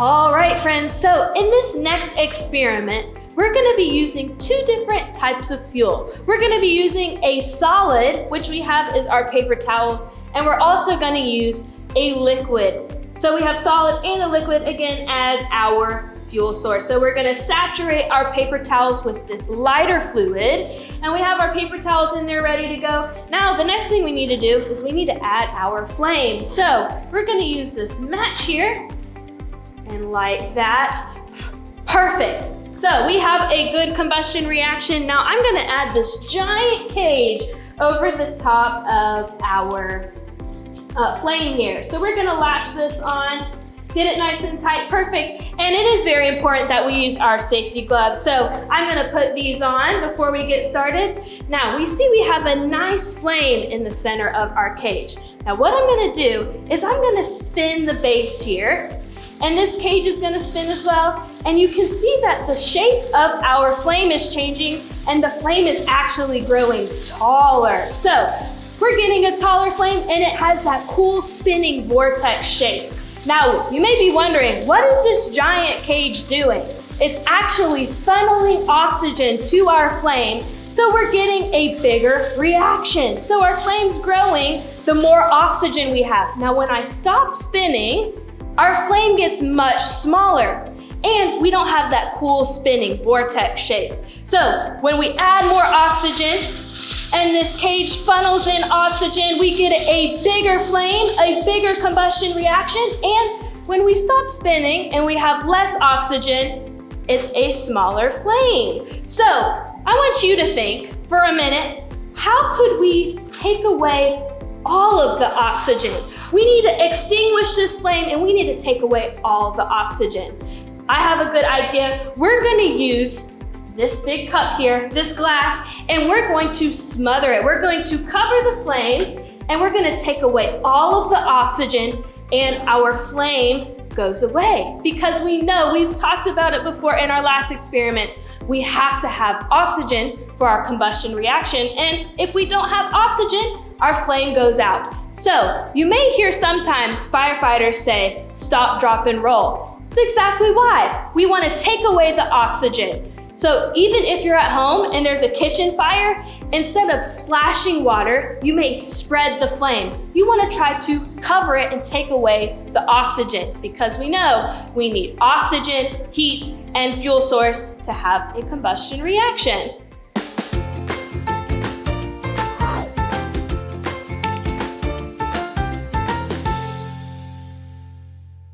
All right, friends, so in this next experiment, we're gonna be using two different types of fuel. We're gonna be using a solid, which we have is our paper towels, and we're also gonna use a liquid. So we have solid and a liquid again as our fuel source. So we're gonna saturate our paper towels with this lighter fluid and we have our paper towels in there ready to go. Now the next thing we need to do is we need to add our flame. So we're gonna use this match here and light that. Perfect. So we have a good combustion reaction. Now I'm gonna add this giant cage over the top of our uh, flame here. So we're gonna latch this on Get it nice and tight, perfect. And it is very important that we use our safety gloves. So I'm gonna put these on before we get started. Now we see we have a nice flame in the center of our cage. Now what I'm gonna do is I'm gonna spin the base here and this cage is gonna spin as well. And you can see that the shape of our flame is changing and the flame is actually growing taller. So we're getting a taller flame and it has that cool spinning vortex shape. Now, you may be wondering, what is this giant cage doing? It's actually funneling oxygen to our flame, so we're getting a bigger reaction. So our flame's growing, the more oxygen we have. Now, when I stop spinning, our flame gets much smaller and we don't have that cool spinning vortex shape. So when we add more oxygen, and this cage funnels in oxygen, we get a bigger flame, a bigger combustion reaction, and when we stop spinning and we have less oxygen, it's a smaller flame. So I want you to think for a minute, how could we take away all of the oxygen? We need to extinguish this flame and we need to take away all the oxygen. I have a good idea. We're gonna use this big cup here, this glass, and we're going to smother it. We're going to cover the flame and we're gonna take away all of the oxygen and our flame goes away because we know, we've talked about it before in our last experiments, we have to have oxygen for our combustion reaction. And if we don't have oxygen, our flame goes out. So you may hear sometimes firefighters say, stop, drop, and roll. It's exactly why. We wanna take away the oxygen. So even if you're at home and there's a kitchen fire, instead of splashing water, you may spread the flame. You wanna try to cover it and take away the oxygen because we know we need oxygen, heat, and fuel source to have a combustion reaction.